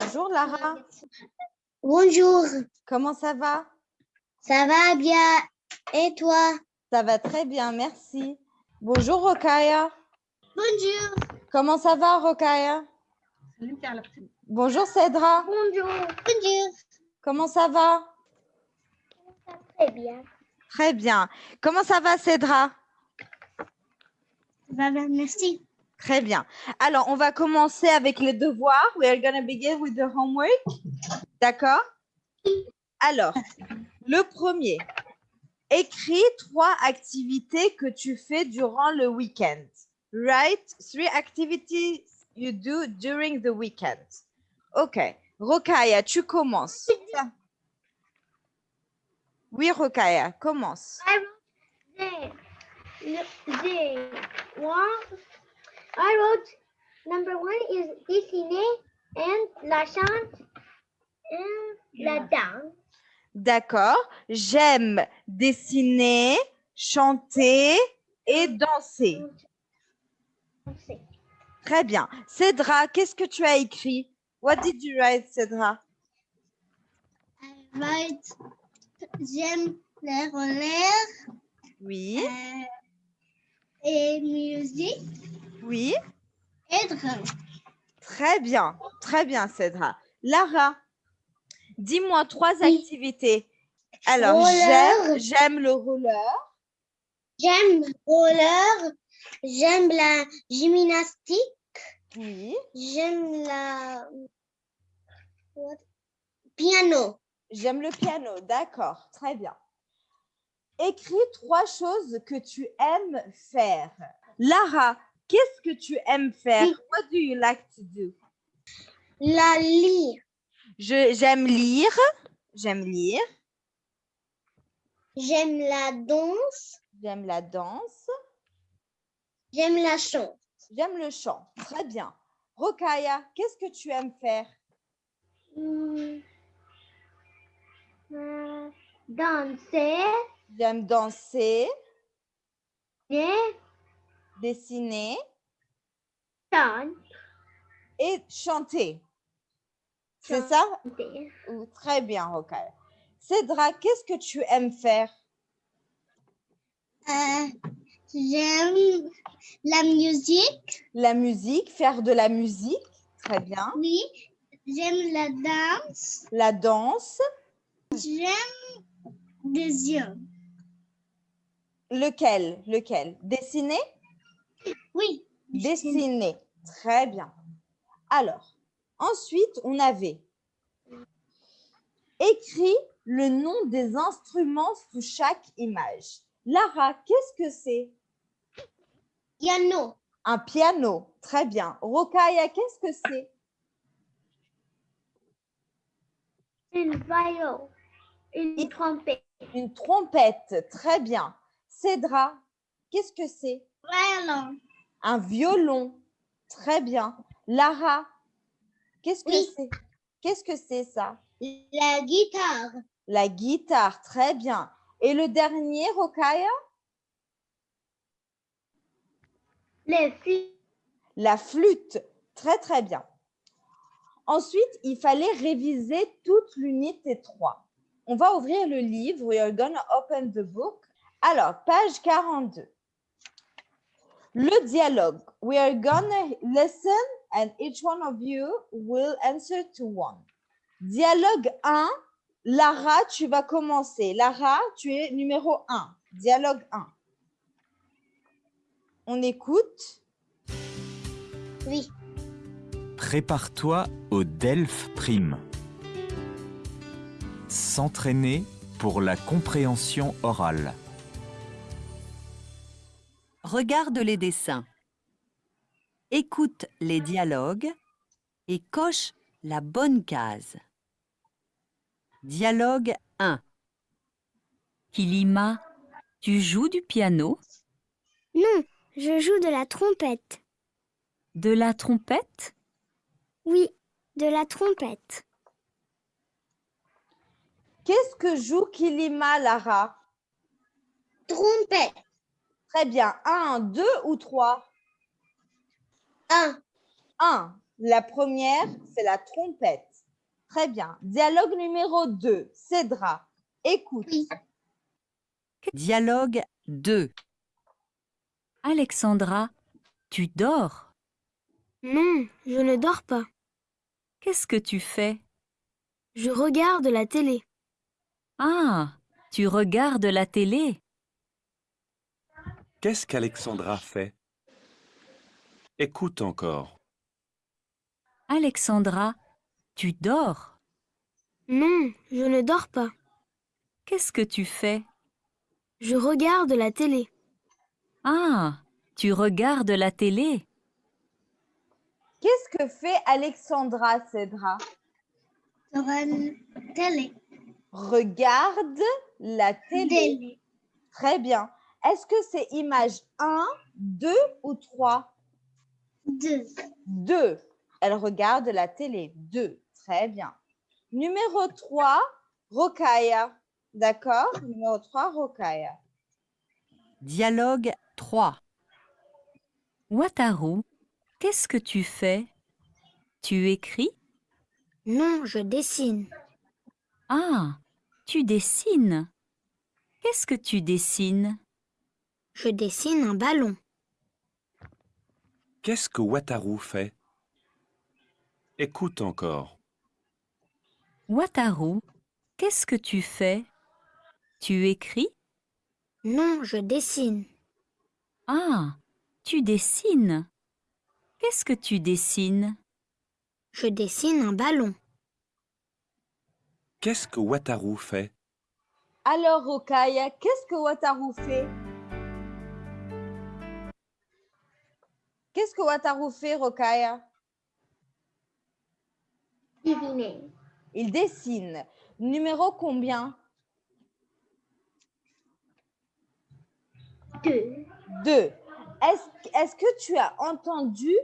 Bonjour Lara, Bonjour, comment ça va? Ça va bien Et toi? Ça va très bien, merci. Bonjour Rokaya, Bonjour. comment ça va Rokaya? Bonjour Cédra, Bonjour. Bonjour. comment ça va? Très bien. Très bien. Comment ça va Cédra? Ça va bien, merci. Très bien. Alors, on va commencer avec les devoirs. We are going to begin with the homework. D'accord? Alors, le premier. Écris trois activités que tu fais durant le week-end. Write three activities you do during the weekend. OK. Rokaya, tu commences. Oui, Rokaya, commence. I wrote number one is dessiner and la chante and la danse. D'accord. J'aime dessiner, chanter et danser. Très bien. Cédra, qu'est-ce que tu as écrit? What did you write, Cédra? I write j'aime les rollers Oui, euh, et musique oui. drum. Très bien. Très bien, Cédra. Lara, dis-moi trois Oui. activités. Alors, j'aime, j'aime le roller. J'aime roller, j'aime la gymnastique, Oui. j'aime la what? piano. J'aime le piano. D'accord. Très bien. Écris trois choses que tu aimes faire. Lara, qu'est-ce que tu aimes faire? What do you like to do? La lire, j'aime lire. J'aime lire. j'aime la danse, J'aime la danse. j'aime la chant. J'aime le chant. Très bien. Rokaya, qu'est-ce que tu aimes faire? Hmm. Euh, danser, J'aime danser, et dessiner et chanter. C'est ça? Ou- Très bien, Rokaya. Cédra, qu'est-ce que tu aimes faire? Euh, j'aime la musique, La musique, faire de la musique. Très bien. oui. J'aime la danse, La danse. j'aime des yeux. Lequel? Lequel? Dessiner? Oui. Dessiner. Très bien. Alors, ensuite, on avait écrit le nom des instruments sous chaque image. Lara, qu'est-ce que c'est? Piano, Un piano. Très bien. Rokaya, qu'est-ce que c'est? une violon, une trompette. Une trompette. Très bien. Cédra, qu'est-ce que c'est? Violon, Un violon. Très bien. Lara, qu'est-ce que Oui. c'est? Qu'est-ce que c'est ça? la guitare, La guitare. Très bien. Et le dernier, Rokaya? les filles, La flûte. Très, très bien. Ensuite, il fallait réviser toute l'unité 3. On va ouvrir le livre. We are gonna open the book. Alors, page 42. Le dialogue. We are gonna listen and each one of you will answer to one. Dialogue 1. Lara, tu vas commencer. Lara, tu es numéro 1. Dialogue 1. On écoute. oui. Prépare-toi au DELF Prime. S'entraîner pour la compréhension orale. Regarde les dessins. Écoute les dialogues et coche la bonne case. Dialogue 1. Kilima, tu joues du piano, Non, je joue de la trompette. de la trompette? Oui, de la trompette. Qu'est-ce que joue Kilima, Lara? Trompette, Très bien. Un, deux ou trois? Un, Un. La première, c'est la trompette. Très bien. Dialogue numéro 2. Cédra, écoute. Oui. Dialogue 2. Alexandra, tu dors? Non, je ne dors pas. Qu'est-ce que tu fais? Je regarde la télé. Ah, tu regardes la télé? Qu'est-ce qu'Alexandra fait? Écoute encore. Alexandra, tu dors? Non, je ne dors pas. Qu'est-ce que tu fais? Je regarde la télé. Ah, tu regardes la télé? Qu'est-ce que fait Alexandra, Cédra? Regarde la télé. Télé. Très bien. Est-ce que c'est image 1, 2 ou 3 Deux. 2. Elle regarde la télé. 2. Très bien. Numéro 3, Rokaya. D'accord? Numéro 3, Rokaya. Dialogue 3 Wataru, qu'est-ce que tu fais? Tu écris? Non, je dessine. Ah, tu dessines Qu'est-ce que tu dessines? Je dessine un ballon. Qu'est-ce que Wataru fait? Écoute encore. Wataru, qu'est-ce que tu fais? Tu écris? Non, je dessine. Ah, tu dessines Qu'est-ce que tu dessines? Je dessine un ballon. Qu'est-ce que Wataru fait? Alors, Rokaya, qu'est-ce que Wataru fait? Qu'est-ce que Wataru fait, Rokaya? Diviner. Il dessine. Numéro combien? Deux. 2. Est-ce que tu as entendu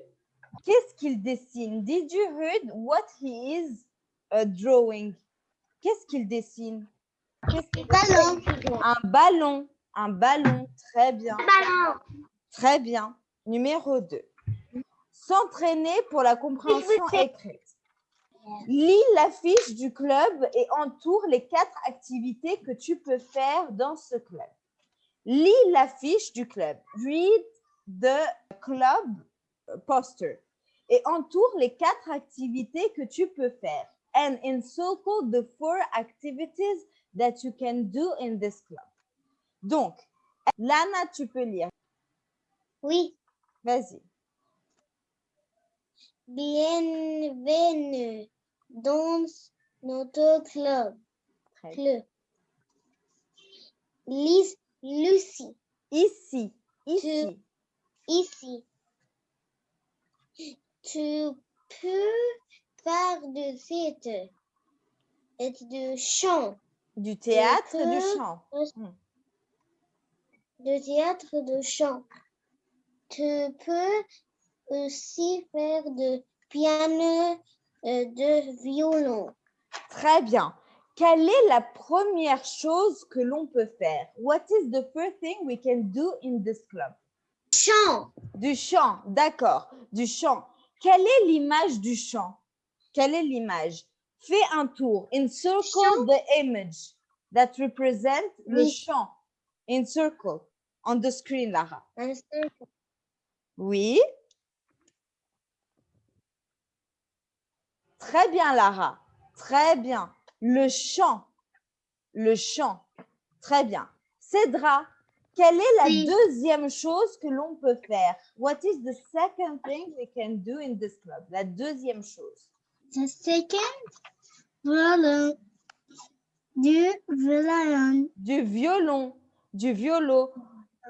qu'est-ce qu'il dessine? Did you heard what he is uh, drawing? Qu'est-ce qu'il dessine? Qu'est-ce qu'il- Ballon. Un ballon. Un ballon. Très bien. Ballon. Très bien. Numéro 2. S'entraîner pour la compréhension écrite. Lis l'affiche du club et entoure les quatre activités que tu peux faire dans ce club. Lis l'affiche du club. Read the club poster et entoure les quatre activités que tu peux faire. And encircle the four activities that you can do in this club. Donc, Lana, tu peux lire. Oui. Vas-y. Bienvenue dans notre club. Club. Lise Lucie. Ici. Ici. Ici. Tu peux faire de cette et de chant, Du théâtre du chant. de théâtre de chant. Tu peux aussi faire de piano et de violon. Très bien. Quelle est la première chose que l'on peut faire? What is the first thing we can do in this club? Chant. Du chant, d'accord. Du chant. Quelle est l'image du chant? Quelle est l'image? Fais un tour. Encircle Chant. the image that represent le chant. Encircle on the screen, Lara. Un cercle. Oui. Très bien, Lara. Très bien. Le chant. Le chant. Très bien. Cédra, quelle est la Oui. deuxième chose que l'on peut faire? What is the second thing we can do in this club? La deuxième chose. The second violon. Du violon. Du violon. Du violon.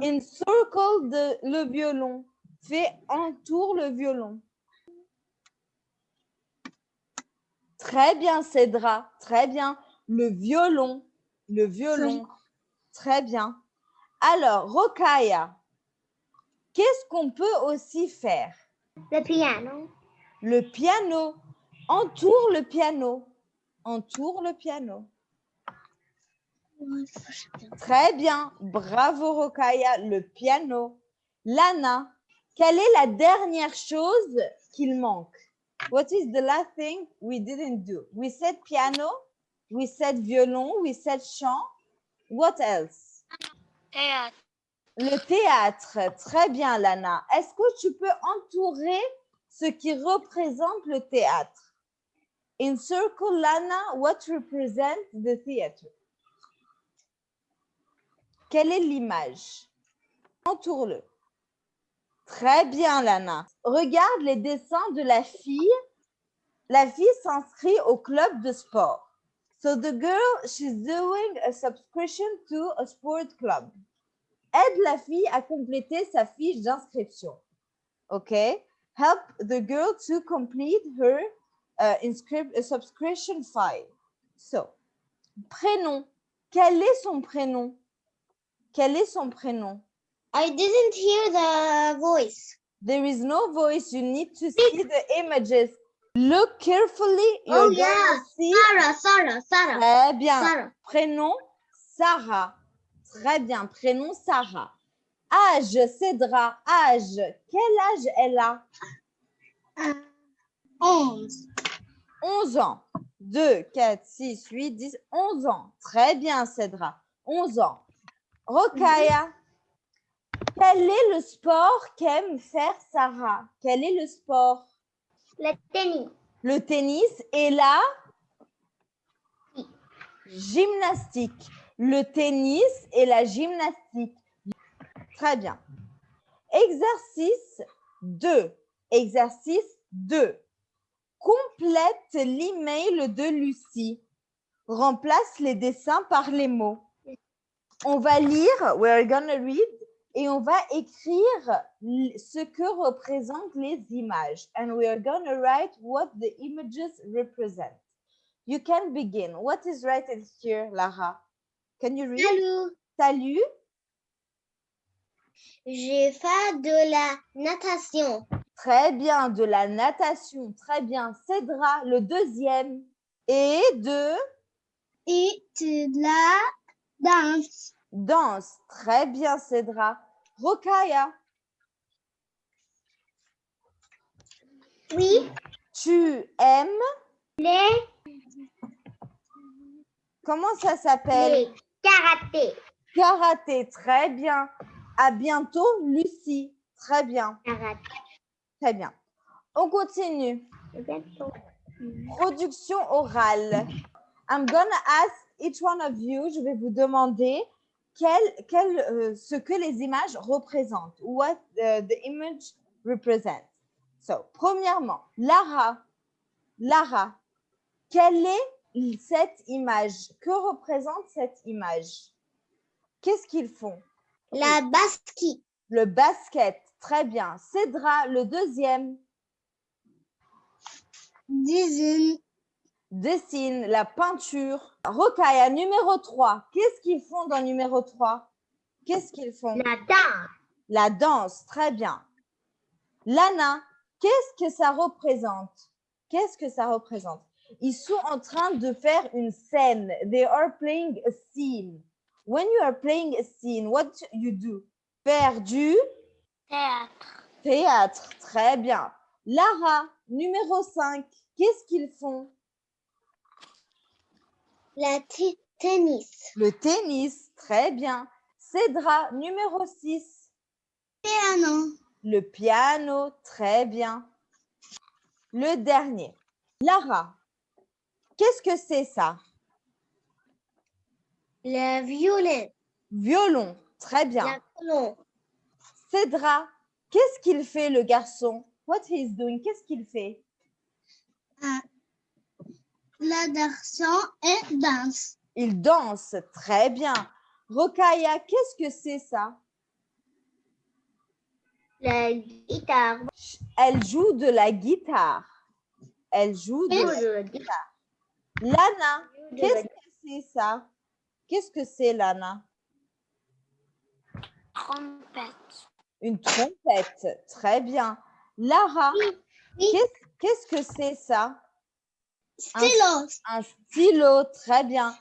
Encircle the- le violon. Fais entoure le violon. Très bien, Cédra. Très bien. Le violon. Le violon. Très bien. Alors, Rokaya, qu'est-ce qu'on peut aussi faire? Le piano. Le piano. Entoure le piano. Entoure le piano. Très bien. Bravo, Rokaya. Le piano. Lana, quelle est la dernière chose qu'il manque? What is the last thing we didn't do? We said piano, we said violon, we said chant. What else? Théâtre. Le théâtre. Très bien, Lana. Est-ce que tu peux entourer ce qui représente le théâtre? In circle, Lana, what represents the theater? Quelle est l'image? Entoure-le. Très bien, Lana. Regarde les dessins de la fille. La fille s'inscrit au club de sport. So the girl, she's doing a subscription to a sport club. Aide la fille à compléter sa fiche d'inscription. OK? Help the girl to complete her uh, subscription file. So, prénom. Quel est son prénom? Quel est son prénom? I didn't hear the voice. There is no voice. You need to see the images. Look carefully. You're Oh, yeah. see. Sarah, Sarah, Sarah, Très bien. Sarah. Prénom Sarah. Très bien. Prénom Sarah. Âge Cédra. Âge. Quel âge elle a? Uh, onze. 11 ans. 2, 4, 6, 8, 10, 11 ans. Très bien, Cédra. 11 ans. Rokaya. Quel est le sport qu'aime faire Sarah? Quel est le sport? Le tennis. Le tennis et la gymnastique. Le tennis et la gymnastique. Très bien. Exercice 2. Exercice 2. Complète l'email de Lucie. Remplace les dessins par les mots. On va lire, we're gonna read, et on va écrire ce que représentent les images. And we are gonna write what the images represent. You can begin. What is written here, Lara? Can you read? Salut. Salut. J'ai fait de la natation. Très bien. De la natation. Très bien. Cédra, le deuxième. Et de? Et de la danse. danse. Très bien, Cédra. Rokaya, Oui. tu aimes. Les, Comment ça s'appelle? karaté. Karaté. Très bien. À bientôt, Lucie. Très bien. Karaté. Très bien. On continue. Production orale. I'm gonna ask each one of you, je vais vous demander quel, quel, euh, ce que les images représentent. What uh, the image represents. So, premièrement, Lara, Lara, quelle est cette image? Que représente cette image? Qu'est-ce qu'ils font? La basket. Le basket, très bien. Cédra, le deuxième, Dessine. Dessine la peinture. Rokaya, numéro 3. Qu'est-ce qu'ils font dans numéro 3 Qu'est-ce qu'ils font? La danse. La danse, très bien. Lana, qu'est-ce que ça représente? Qu'est-ce que ça représente? Ils sont en train de faire une scène. They are playing a scene. When you are playing a scene, what you do? Faire du Théâtre. théâtre. Très bien. Lara, numéro 5. Qu'est-ce qu'ils font? La tennis. Le tennis, très bien. Cédra, numéro 6. Piano. Le piano, très bien. Le dernier. Lara, qu'est-ce que c'est ça? Le violon. Violon, très bien. Violon. Cédra, qu'est-ce qu'il fait le garçon? What he's doing Qu'est-ce qu'il fait? La garçon et danse. Il danse, très bien. Rokaya, qu'est-ce que c'est ça? La guitare. Elle joue de la guitare. Elle joue de la guitare. Lana, qu'est-ce que c'est ça? Qu'est-ce que c'est Lana? Trompette. Une trompette, très bien. Lara, oui. qu'est-ce qu'est-ce que c'est ça? Stylo. Un stylo, très bien.